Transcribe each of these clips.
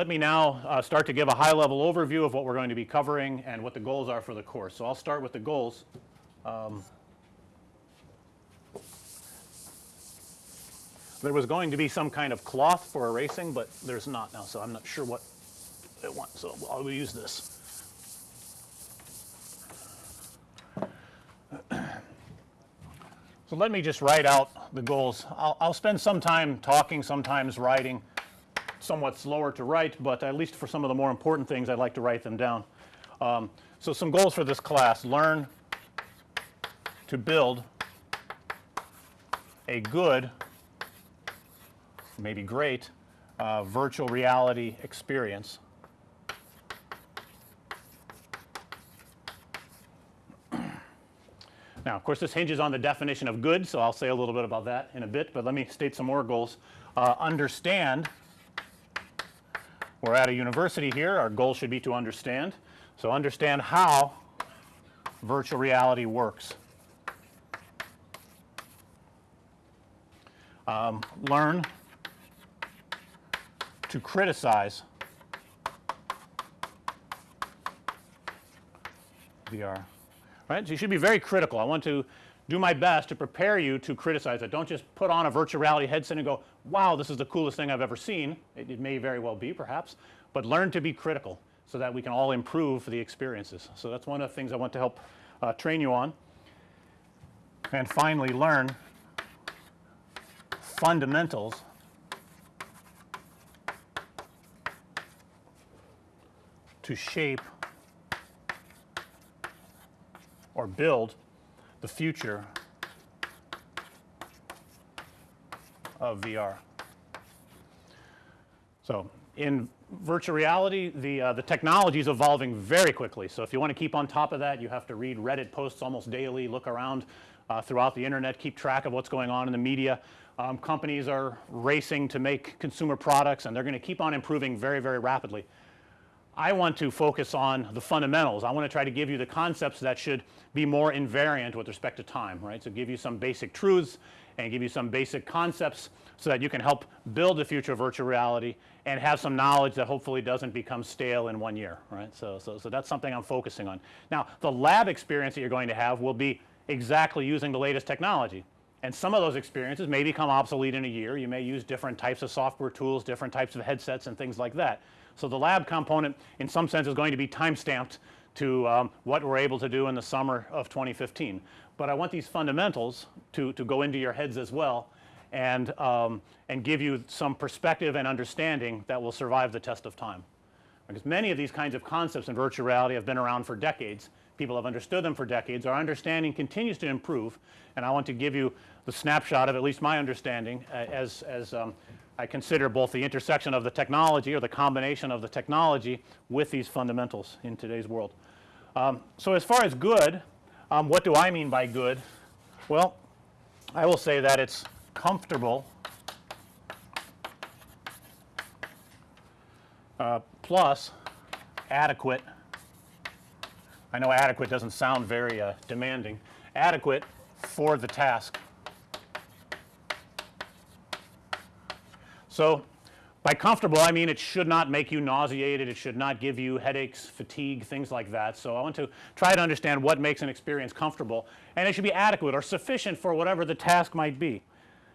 let me now uh, start to give a high level overview of what we're going to be covering and what the goals are for the course. So, I'll start with the goals. Um, there was going to be some kind of cloth for erasing, but there's not now. So, I'm not sure what it wants. So, I'll use this. So, let me just write out the goals. I'll, I'll spend some time talking, sometimes writing somewhat slower to write, but at least for some of the more important things I'd like to write them down. Um, so, some goals for this class learn to build a good maybe great uh, virtual reality experience Now, of course, this hinges on the definition of good. So, I'll say a little bit about that in a bit, but let me state some more goals. Uh, understand we're at a university here our goal should be to understand. So, understand how virtual reality works. Um, learn to criticize VR right. So, you should be very critical. I want to do my best to prepare you to criticize it. Don't just put on a virtual reality headset and go, wow, this is the coolest thing I've ever seen. It, it may very well be perhaps, but learn to be critical so that we can all improve the experiences. So, that's one of the things I want to help uh, train you on. And finally, learn fundamentals to shape or build the future of VR. So, in virtual reality the uh, the technology is evolving very quickly. So, if you want to keep on top of that you have to read Reddit posts almost daily, look around uh, throughout the internet, keep track of what's going on in the media. Um, companies are racing to make consumer products and they're going to keep on improving very, very rapidly. I want to focus on the fundamentals. I want to try to give you the concepts that should be more invariant with respect to time, right. So, give you some basic truths and give you some basic concepts so that you can help build the future of virtual reality and have some knowledge that hopefully doesn't become stale in 1 year, right. So, so, so that's something I'm focusing on. Now, the lab experience that you're going to have will be exactly using the latest technology and some of those experiences may become obsolete in a year. You may use different types of software tools, different types of headsets and things like that. So, the lab component in some sense is going to be time stamped to um, what we're able to do in the summer of 2015. But I want these fundamentals to, to go into your heads as well and, um, and give you some perspective and understanding that will survive the test of time. Because many of these kinds of concepts in virtual reality have been around for decades. People have understood them for decades. Our understanding continues to improve and I want to give you the snapshot of at least my understanding uh, as, as um, I consider both the intersection of the technology or the combination of the technology with these fundamentals in today's world. Um, so, as far as good, um, what do I mean by good? Well, I will say that it's comfortable uh, plus adequate. I know adequate doesn't sound very uh, demanding. Adequate for the task. So, by comfortable I mean it should not make you nauseated, it should not give you headaches, fatigue, things like that. So, I want to try to understand what makes an experience comfortable and it should be adequate or sufficient for whatever the task might be.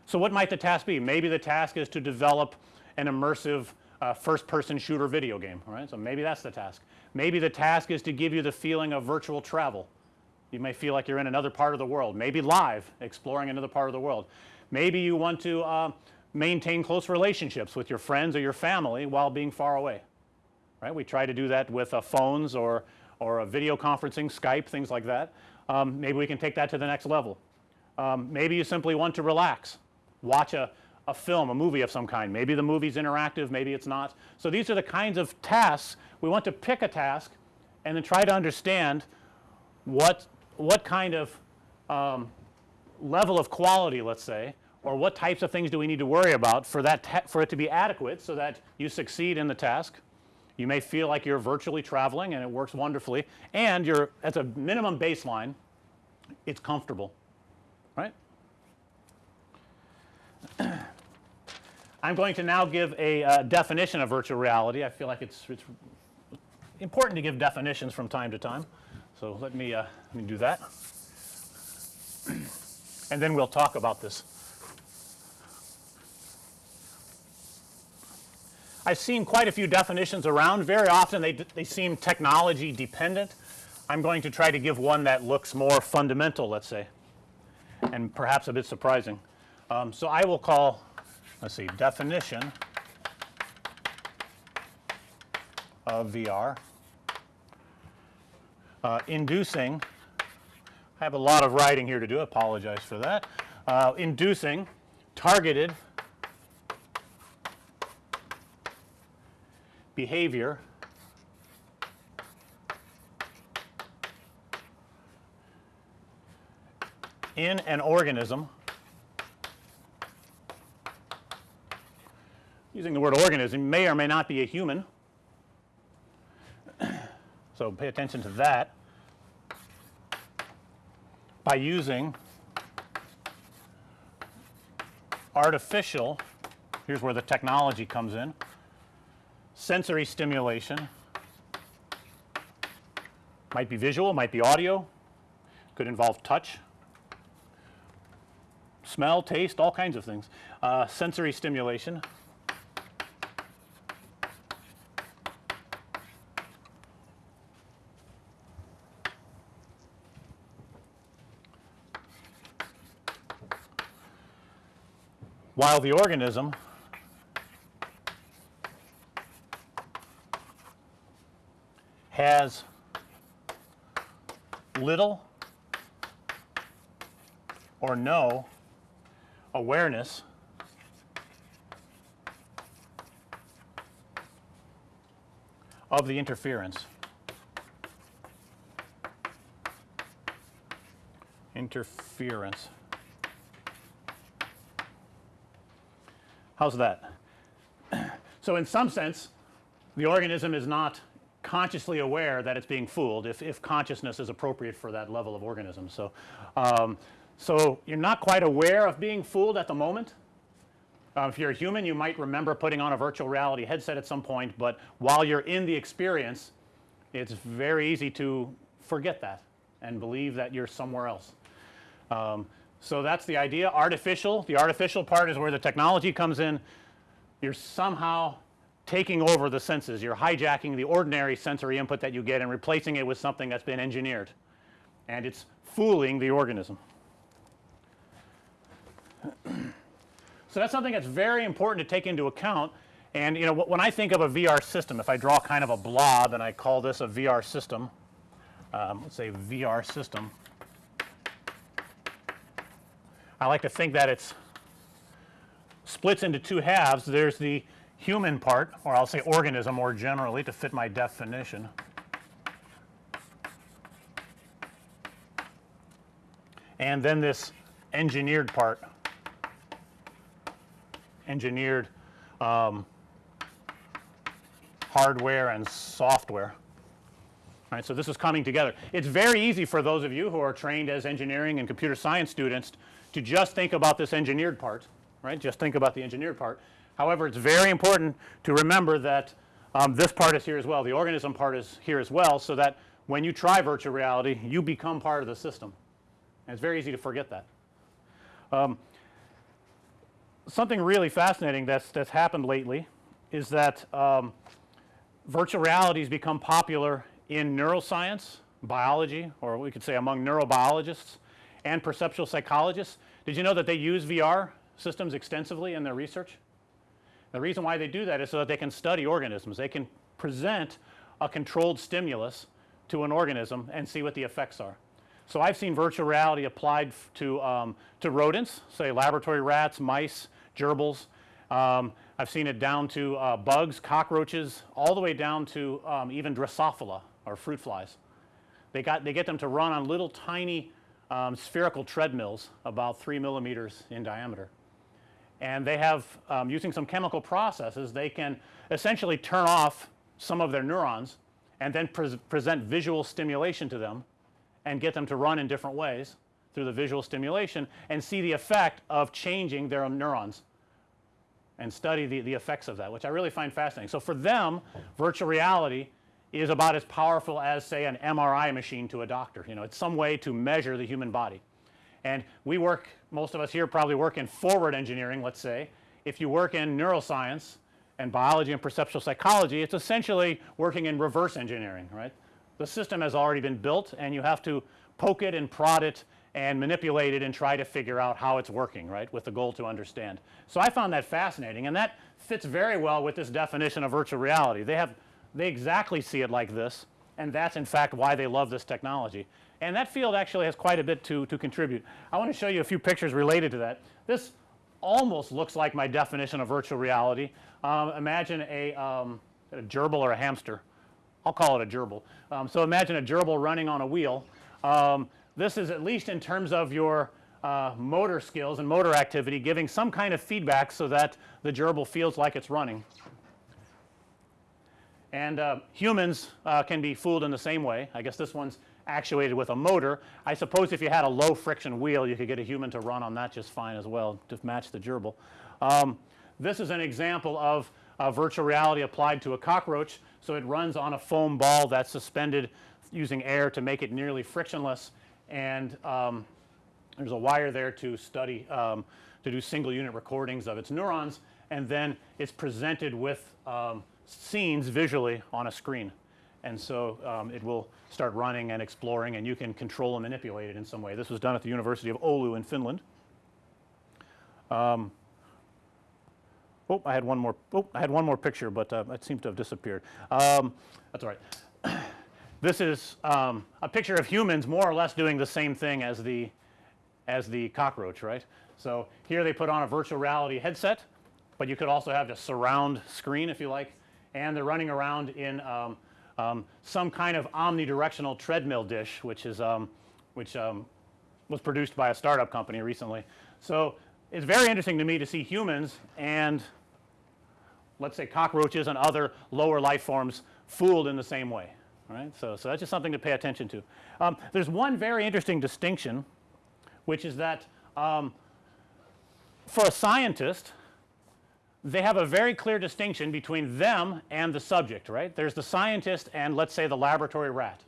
So, what might the task be? Maybe the task is to develop an immersive uh, first person shooter video game, right. So, maybe that's the task. Maybe the task is to give you the feeling of virtual travel. You may feel like you're in another part of the world, maybe live exploring another part of the world. Maybe you want to uh, maintain close relationships with your friends or your family while being far away, right. We try to do that with uh, phones or, or a video conferencing, Skype, things like that. Um, maybe we can take that to the next level. Um, maybe you simply want to relax, watch a, a film, a movie of some kind. Maybe the movie's interactive, maybe it's not. So, these are the kinds of tasks we want to pick a task and then try to understand what, what kind of um, level of quality let's say or what types of things do we need to worry about for that for it to be adequate so that you succeed in the task. You may feel like you're virtually traveling and it works wonderfully and you're at a minimum baseline it's comfortable right. I'm going to now give a uh, definition of virtual reality. I feel like it's, it's important to give definitions from time to time. So, let me, uh, let me do that and then we'll talk about this. I've seen quite a few definitions around. Very often they, they seem technology dependent. I'm going to try to give one that looks more fundamental let's say and perhaps a bit surprising. Um, so, I will call let's see definition of VR uh, inducing I have a lot of writing here to do, apologize for that. Uh, inducing targeted behavior. In an organism. Using the word organism may or may not be a human. so, pay attention to that. By using artificial here's where the technology comes in sensory stimulation. Might be visual, might be audio, could involve touch, smell, taste, all kinds of things. Uh, sensory stimulation. While the organism has little or no awareness of the interference. Interference. How's that? So, in some sense the organism is not consciously aware that it's being fooled if, if consciousness is appropriate for that level of organism. So, um, so you're not quite aware of being fooled at the moment. Uh, if you're a human you might remember putting on a virtual reality headset at some point, but while you're in the experience it's very easy to forget that and believe that you're somewhere else. Um, so, that's the idea artificial, the artificial part is where the technology comes in. You're somehow taking over the senses, you're hijacking the ordinary sensory input that you get and replacing it with something that's been engineered and it's fooling the organism. so, that's something that's very important to take into account and you know when I think of a VR system if I draw kind of a blob and I call this a VR system, um, let's say VR system I like to think that it's splits into two halves. There's the human part or I'll say organism more generally to fit my definition. And then this engineered part, engineered um, hardware and software. Right, so this is coming together. It's very easy for those of you who are trained as engineering and computer science students to just think about this engineered part, right, just think about the engineered part. However, it's very important to remember that um, this part is here as well, the organism part is here as well, so that when you try virtual reality you become part of the system and it's very easy to forget that. Um, something really fascinating that's, that's happened lately is that um, virtual reality has become popular in neuroscience, biology or we could say among neurobiologists and perceptual psychologists. Did you know that they use VR systems extensively in their research? The reason why they do that is so that they can study organisms. They can present a controlled stimulus to an organism and see what the effects are. So, I've seen virtual reality applied to, um, to rodents say laboratory rats, mice, gerbils. Um, I've seen it down to uh, bugs, cockroaches all the way down to um, even Drosophila or fruit flies. They got they get them to run on little tiny um, spherical treadmills about 3 millimeters in diameter. And they have um, using some chemical processes they can essentially turn off some of their neurons and then pre present visual stimulation to them and get them to run in different ways through the visual stimulation and see the effect of changing their neurons and study the, the effects of that which I really find fascinating. So, for them virtual reality is about as powerful as say an MRI machine to a doctor you know it's some way to measure the human body. And we work most of us here probably work in forward engineering let's say. If you work in neuroscience and biology and perceptual psychology it's essentially working in reverse engineering right. The system has already been built and you have to poke it and prod it and manipulate it and try to figure out how it's working right with the goal to understand. So, I found that fascinating and that fits very well with this definition of virtual reality. They have they exactly see it like this and that's in fact why they love this technology. And that field actually has quite a bit to, to contribute. I want to show you a few pictures related to that. This almost looks like my definition of virtual reality. Um, imagine a, um, a gerbil or a hamster. I'll call it a gerbil. Um, so, imagine a gerbil running on a wheel. Um, this is at least in terms of your uh, motor skills and motor activity giving some kind of feedback so that the gerbil feels like it's running. And uh, humans uh, can be fooled in the same way. I guess this one's actuated with a motor. I suppose if you had a low friction wheel you could get a human to run on that just fine as well to match the gerbil. Um, this is an example of virtual reality applied to a cockroach. So, it runs on a foam ball that's suspended using air to make it nearly frictionless and um, there's a wire there to study um, to do single unit recordings of its neurons and then it's presented with um, scenes visually on a screen. And so, um, it will start running and exploring and you can control and manipulate it in some way. This was done at the University of Oulu in Finland. Um, oh, I had one more oh, I had one more picture, but uh, it seems to have disappeared. Um, that's all right. this is um, a picture of humans more or less doing the same thing as the as the cockroach right. So, here they put on a virtual reality headset, but you could also have a surround screen if you like and they're running around in um, um, some kind of omnidirectional treadmill dish which is um, which um, was produced by a startup company recently. So, it's very interesting to me to see humans and let's say cockroaches and other lower life forms fooled in the same way. Right. So, so that's just something to pay attention to. Um, there's one very interesting distinction which is that um, for a scientist they have a very clear distinction between them and the subject right. There's the scientist and let's say the laboratory rat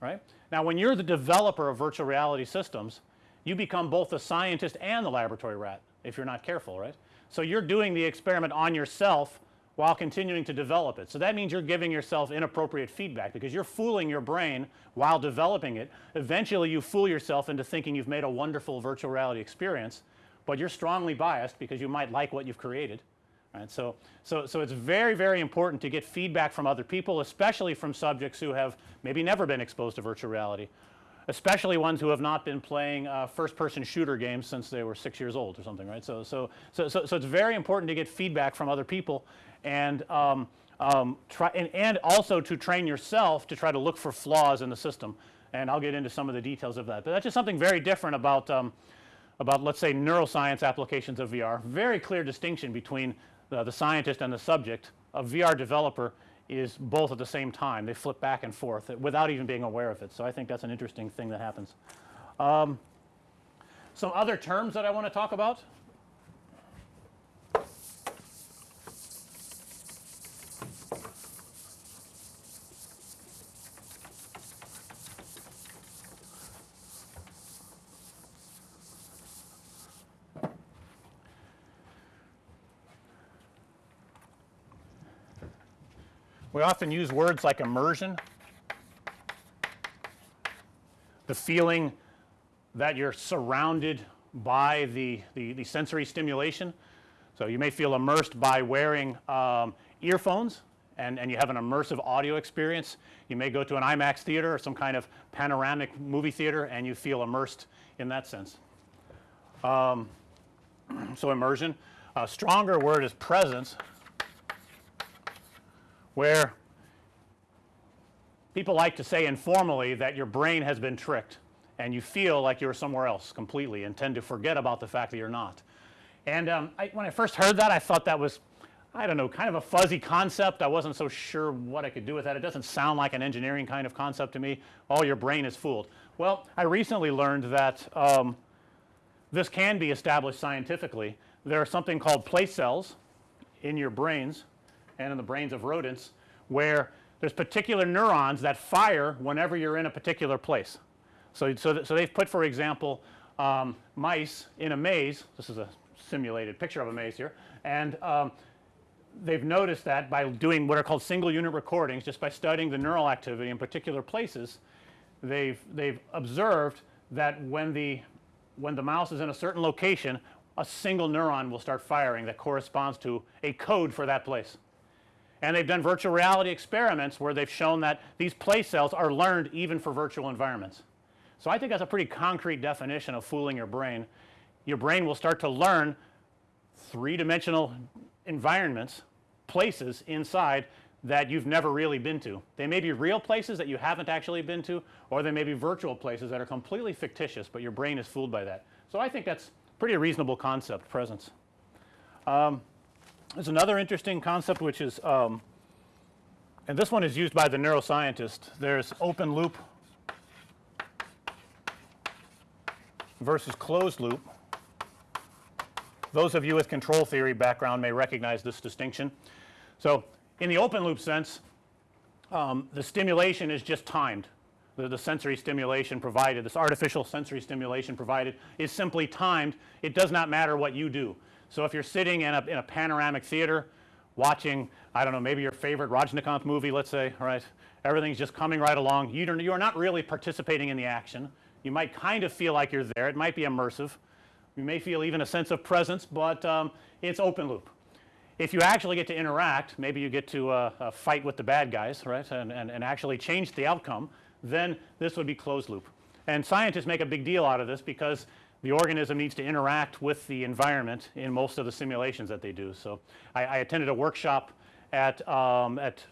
right. Now, when you're the developer of virtual reality systems you become both the scientist and the laboratory rat if you're not careful right. So, you're doing the experiment on yourself while continuing to develop it. So, that means you're giving yourself inappropriate feedback because you're fooling your brain while developing it. Eventually, you fool yourself into thinking you've made a wonderful virtual reality experience, but you're strongly biased because you might like what you've created right. So, so, so it's very, very important to get feedback from other people especially from subjects who have maybe never been exposed to virtual reality, especially ones who have not been playing uh, first person shooter games since they were 6 years old or something right. So, so, so, so, so it's very important to get feedback from other people and um, um, try and, and also to train yourself to try to look for flaws in the system and I'll get into some of the details of that. But that's just something very different about um, about let's say neuroscience applications of VR. Very clear distinction between the, the scientist and the subject. A VR developer is both at the same time. They flip back and forth without even being aware of it. So, I think that's an interesting thing that happens. Um, some other terms that I want to talk about. We often use words like immersion, the feeling that you're surrounded by the, the, the sensory stimulation. So, you may feel immersed by wearing um, earphones and, and you have an immersive audio experience. You may go to an IMAX theater or some kind of panoramic movie theater and you feel immersed in that sense. Um, so, immersion. A stronger word is presence where people like to say informally that your brain has been tricked and you feel like you're somewhere else completely and tend to forget about the fact that you're not. And um, I, when I first heard that I thought that was I don't know kind of a fuzzy concept. I wasn't so sure what I could do with that. It doesn't sound like an engineering kind of concept to me. All your brain is fooled. Well, I recently learned that um, this can be established scientifically. There are something called place cells in your brains and in the brains of rodents where there's particular neurons that fire whenever you're in a particular place. So, so, so they've put for example um, mice in a maze this is a simulated picture of a maze here and um, they've noticed that by doing what are called single unit recordings just by studying the neural activity in particular places they've they've observed that when the when the mouse is in a certain location a single neuron will start firing that corresponds to a code for that place. And they've done virtual reality experiments where they've shown that these place cells are learned even for virtual environments. So, I think that's a pretty concrete definition of fooling your brain. Your brain will start to learn three dimensional environments, places inside that you've never really been to. They may be real places that you haven't actually been to or they may be virtual places that are completely fictitious, but your brain is fooled by that. So, I think that's pretty reasonable concept presence. Um, there's another interesting concept which is um, and this one is used by the neuroscientist. There's open loop versus closed loop. Those of you with control theory background may recognize this distinction. So, in the open loop sense um, the stimulation is just timed the, the sensory stimulation provided this artificial sensory stimulation provided is simply timed it does not matter what you do. So, if you're sitting in a, in a panoramic theater watching I don't know maybe your favorite Rajnikanth movie let's say right everything's just coming right along you don't you are not really participating in the action you might kind of feel like you're there it might be immersive you may feel even a sense of presence, but um, it's open loop. If you actually get to interact maybe you get to uh, uh, fight with the bad guys right and, and, and actually change the outcome then this would be closed loop. And scientists make a big deal out of this because the organism needs to interact with the environment in most of the simulations that they do. So, I, I attended a workshop at, um, at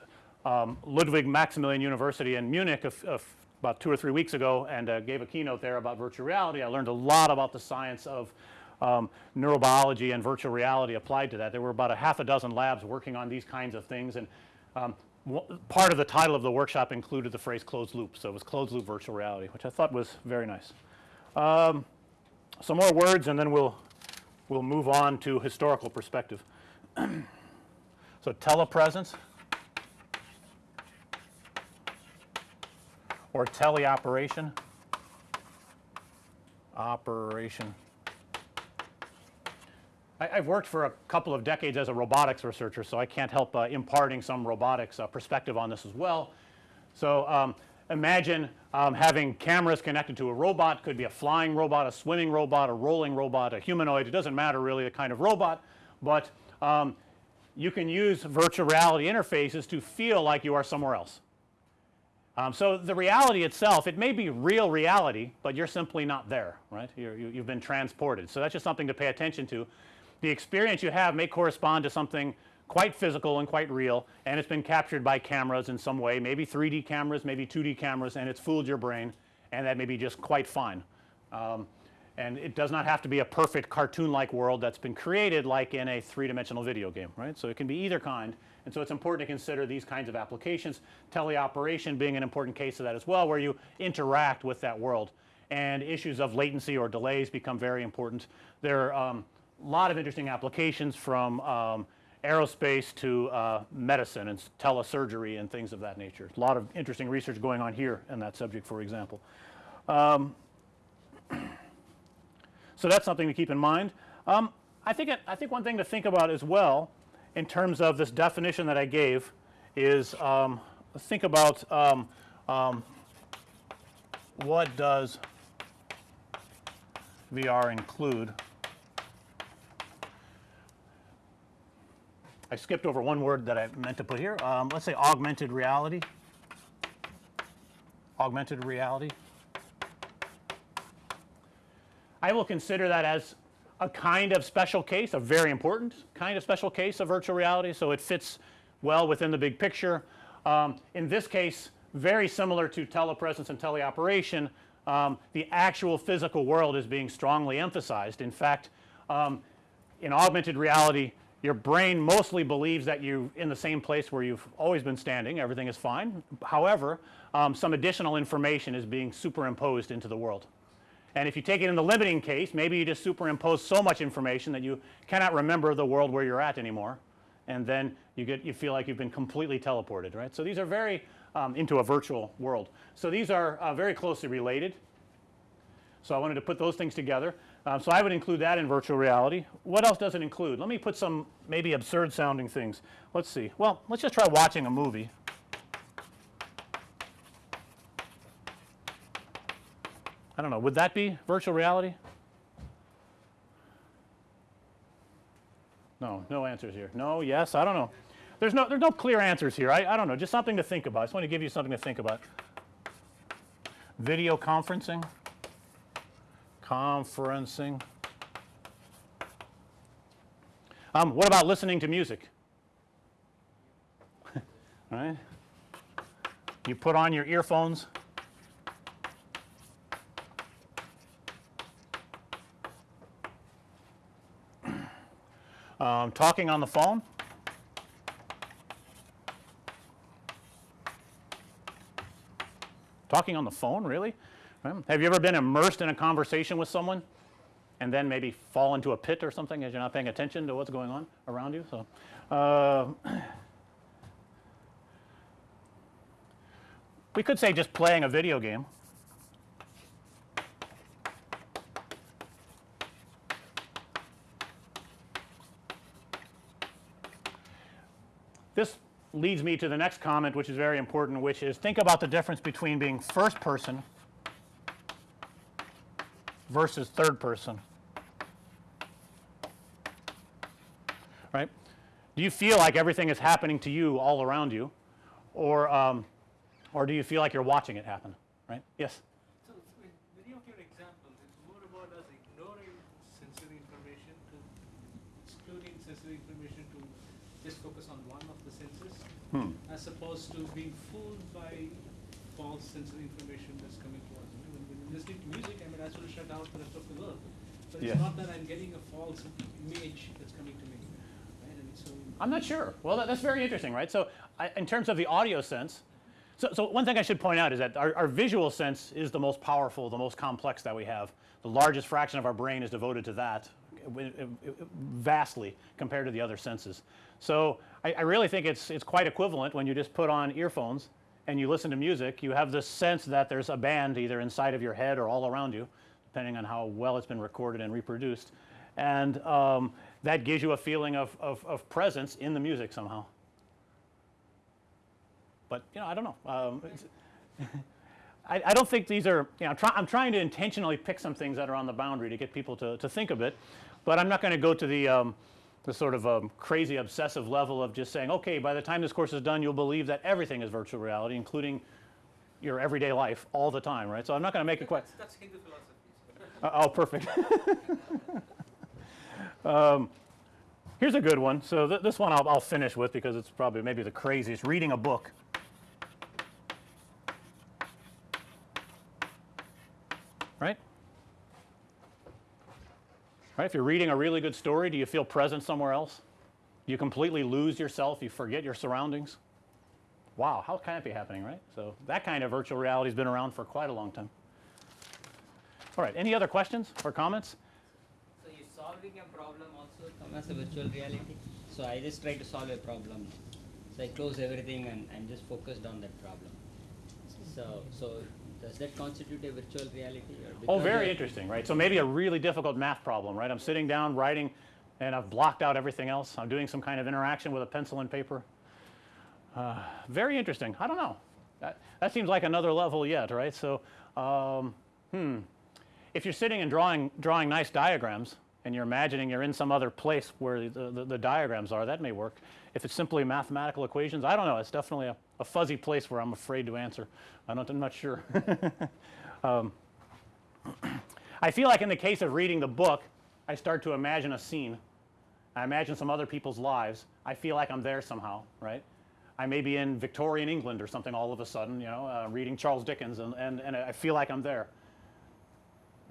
um, Ludwig Maximilian University in Munich about 2 or 3 weeks ago and uh, gave a keynote there about virtual reality. I learned a lot about the science of um, neurobiology and virtual reality applied to that. There were about a half a dozen labs working on these kinds of things and um, part of the title of the workshop included the phrase closed loop. So, it was closed loop virtual reality which I thought was very nice. Um, some more words and then we'll we'll move on to historical perspective. so, telepresence or teleoperation operation I, have worked for a couple of decades as a robotics researcher. So, I can't help uh, imparting some robotics uh, perspective on this as well. So, um, imagine um, having cameras connected to a robot could be a flying robot, a swimming robot, a rolling robot, a humanoid it doesn't matter really the kind of robot, but um, you can use virtual reality interfaces to feel like you are somewhere else. Um, so, the reality itself it may be real reality, but you're simply not there right you have been transported. So, that's just something to pay attention to the experience you have may correspond to something quite physical and quite real and it's been captured by cameras in some way maybe 3D cameras, maybe 2D cameras and it's fooled your brain and that may be just quite fine. Um, and it does not have to be a perfect cartoon like world that's been created like in a three dimensional video game right. So, it can be either kind and so it's important to consider these kinds of applications teleoperation being an important case of that as well where you interact with that world and issues of latency or delays become very important. There are a um, lot of interesting applications from um, aerospace to uh, medicine and telesurgery and things of that nature. A lot of interesting research going on here in that subject for example. Um, so, that's something to keep in mind. Um, I think it, I think one thing to think about as well in terms of this definition that I gave is um, think about um, um, what does VR include I skipped over one word that I meant to put here. Um, let's say augmented reality. Augmented reality. I will consider that as a kind of special case, a very important kind of special case of virtual reality. So, it fits well within the big picture. Um, in this case very similar to telepresence and teleoperation, um, the actual physical world is being strongly emphasized. In fact, um, in augmented reality your brain mostly believes that you're in the same place where you've always been standing everything is fine. However, um, some additional information is being superimposed into the world. And if you take it in the limiting case maybe you just superimpose so much information that you cannot remember the world where you're at anymore and then you get you feel like you've been completely teleported, right? So these are very um, into a virtual world. So these are uh, very closely related. So I wanted to put those things together. Um, so I would include that in virtual reality. What else does it include? Let me put some maybe absurd sounding things. Let's see. Well, let's just try watching a movie. I don't know. Would that be virtual reality? No, no answers here. No, yes, I don't know. There's no there's no clear answers here. I, I don't know. Just something to think about. I just want to give you something to think about. Video conferencing. Conferencing. Um, what about listening to music? Right. You put on your earphones. Um, talking on the phone. Talking on the phone, really? Um, have you ever been immersed in a conversation with someone and then maybe fall into a pit or something as you're not paying attention to what's going on around you? So, uh, we could say just playing a video game. This leads me to the next comment which is very important which is think about the difference between being first person versus third person. Right? Do you feel like everything is happening to you all around you or um, or do you feel like you're watching it happen? Right? Yes. So, many of your examples, it's more about us ignoring sensory information to excluding sensory information to just focus on one of the senses, Hmm. as opposed to being fooled by false sensory information that's coming to us. When, when you're listening to music, I mean, I sort of shut out the rest of the world. But it's Yeah. not that I'm getting a false image that's coming to me. Right? And so, I'm not sure. Well, that, that's very interesting, right? So, I, in terms of the audio sense, so, so one thing I should point out is that our, our visual sense is the most powerful, the most complex that we have. The largest fraction of our brain is devoted to that, vastly compared to the other senses. So, I, I really think it's it's quite equivalent when you just put on earphones and you listen to music. You have this sense that there's a band either inside of your head or all around you, depending on how well it's been recorded and reproduced, and um, that gives you a feeling of, of, of presence in the music somehow. But you know, I don't know. Um, I, I don't think these are. You know, try, I'm trying to intentionally pick some things that are on the boundary to get people to, to think a bit, but I'm not going to go to the um, the sort of um, crazy obsessive level of just saying, okay, by the time this course is done, you'll believe that everything is virtual reality, including your everyday life all the time, right? So I'm not going to make a question. that's, Hindu philosophy. Uh, oh, perfect. um, here's a good one. So th- this one I'll, I'll finish with because it's probably maybe the craziest. Reading a book. Right? If you're reading a really good story, do you feel present somewhere else? You completely lose yourself? You forget your surroundings? Wow, how can that be happening, right? So that kind of virtual reality has been around for quite a long time. All right, any other questions or comments? So you solving a problem also come as a virtual reality. So I just try to solve a problem. So I close everything and I'm just focused on that problem. So so does that constitute a virtual reality? Or Oh, very interesting, right? So maybe a really difficult math problem, right? I'm sitting down writing and I've blocked out everything else. I'm doing some kind of interaction with a pencil and paper. Uh, very interesting. I don't know. That, that seems like another level yet, right? So, um, hmm. If you're sitting and drawing, drawing nice diagrams and you're imagining you're in some other place where the, the, the diagrams are, that may work. If it's simply mathematical equations, I don't know. It's definitely a, a fuzzy place where I'm afraid to answer. I don't, I'm not sure. um, I feel like in the case of reading the book, I start to imagine a scene. I imagine some other people's lives. I feel like I'm there somehow, right? I may be in Victorian England or something all of a sudden, you know, uh, reading Charles Dickens, and, and, and I feel like I'm there.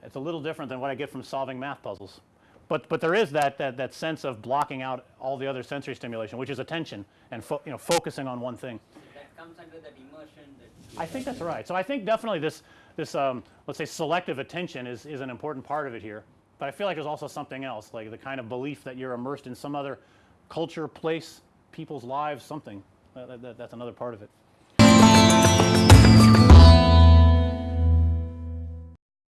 It's a little different than what I get from solving math puzzles. But, but there is that, that, that sense of blocking out all the other sensory stimulation, which is attention and fo- you know, focusing on one thing. that comes under that immersion that I think that's right. So I think definitely this, this um, let's say selective attention is, is an important part of it here. But I feel like there's also something else, like the kind of belief that you're immersed in some other culture, place, people's lives, something. That- that- that's another part of it.